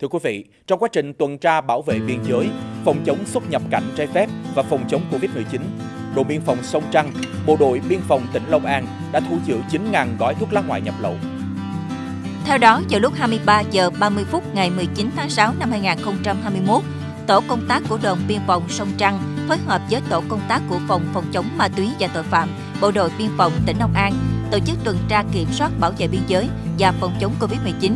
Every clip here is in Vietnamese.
Thưa quý vị, trong quá trình tuần tra bảo vệ biên giới, phòng chống xuất nhập cảnh trái phép và phòng chống Covid-19, đồn biên phòng Sông Trăng, bộ đội biên phòng tỉnh Long An đã thu giữ 9.000 gói thuốc lá ngoại nhập lậu. Theo đó, vào lúc 23 giờ 30 phút ngày 19 tháng 6 năm 2021, tổ công tác của đồn biên phòng Sông Trăng phối hợp với tổ công tác của phòng phòng chống ma túy và tội phạm, bộ đội biên phòng tỉnh Long An tổ chức tuần tra kiểm soát bảo vệ biên giới và phòng chống Covid-19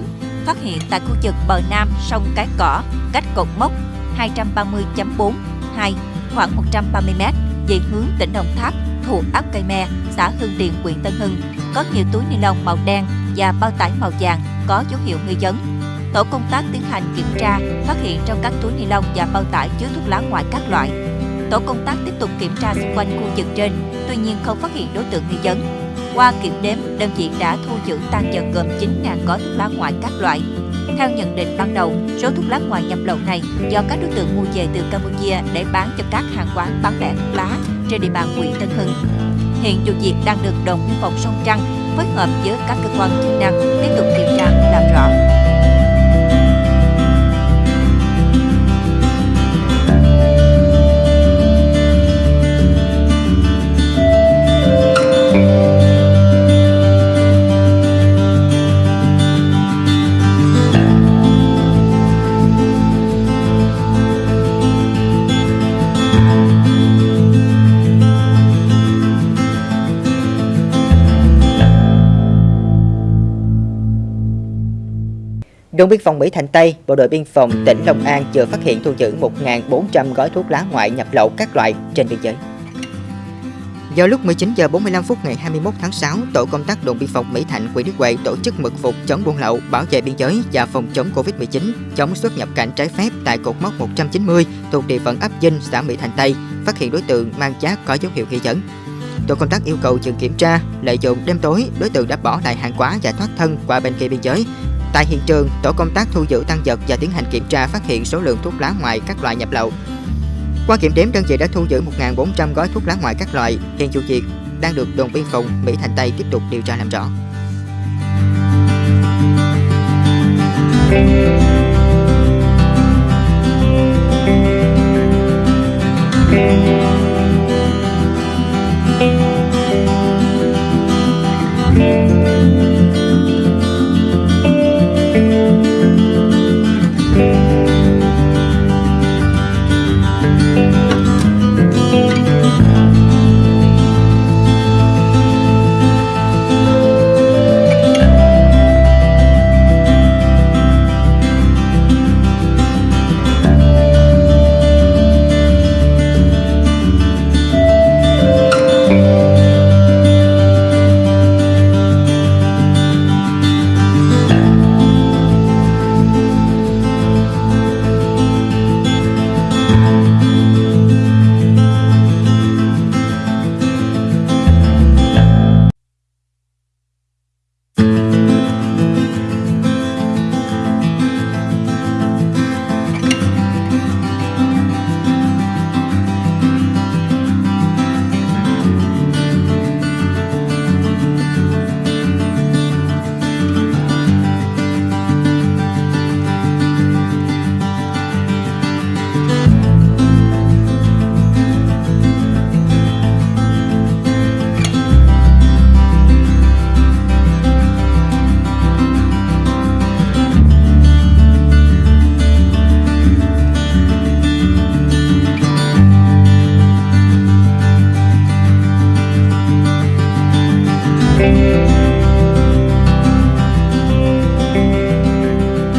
phát hiện tại khu vực bờ nam sông Cái Cỏ, cách cột mốc 230.42 khoảng 130 m về hướng tỉnh Đồng Tháp thuộc ấp Cây Me, xã Hưng Điền, huyện Tân Hưng, có nhiều túi ni lông màu đen và bao tải màu vàng có dấu hiệu nghi vấn. Tổ công tác tiến hành kiểm tra, phát hiện trong các túi ni lông và bao tải chứa thuốc lá ngoại các loại. Tổ công tác tiếp tục kiểm tra xung quanh khu vực trên, tuy nhiên không phát hiện đối tượng nghi vấn. Qua kiểm đếm, đơn vị đã thu giữ tăng vật gồm 9.000 gói thuốc lá ngoại các loại. Theo nhận định ban đầu, số thuốc lá ngoại nhập lậu này do các đối tượng mua về từ Campuchia để bán cho các hàng quán bán lẻ thuốc lá trên địa bàn huyện Tân Hưng. Hiện vụ việc đang được đồn biên phòng Sông Trăng phối hợp với các cơ quan chức năng tiếp tục điều tra làm rõ. Đồn biên phòng Mỹ Thành Tây, Bộ đội biên phòng tỉnh Long An vừa phát hiện thu giữ 1.400 gói thuốc lá ngoại nhập lậu các loại trên biên giới. Vào lúc 19 giờ 45 phút ngày 21 tháng 6, tổ công tác đồn biên phòng Mỹ Thạnh, quỹ Đức Huệ tổ chức mật phục chống buôn lậu, bảo vệ biên giới và phòng chống Covid-19, chống xuất nhập cảnh trái phép tại cột mốc 190 thuộc địa phận ấp Dinh, xã Mỹ Thành Tây, phát hiện đối tượng mang giá có dấu hiệu nghi vấn. Tổ công tác yêu cầu dừng kiểm tra, lợi dụng đêm tối, đối tượng đã bỏ lại hàng hóa và thoát thân qua bên kia biên giới, Tại hiện trường, tổ công tác thu giữ tăng vật và tiến hành kiểm tra phát hiện số lượng thuốc lá ngoại các loại nhập lậu. Qua kiểm đếm, đơn vị đã thu giữ 1.400 gói thuốc lá ngoại các loại. Hiện vụ việc đang được đồn biên phòng Mỹ Thành Tây tiếp tục điều tra làm rõ.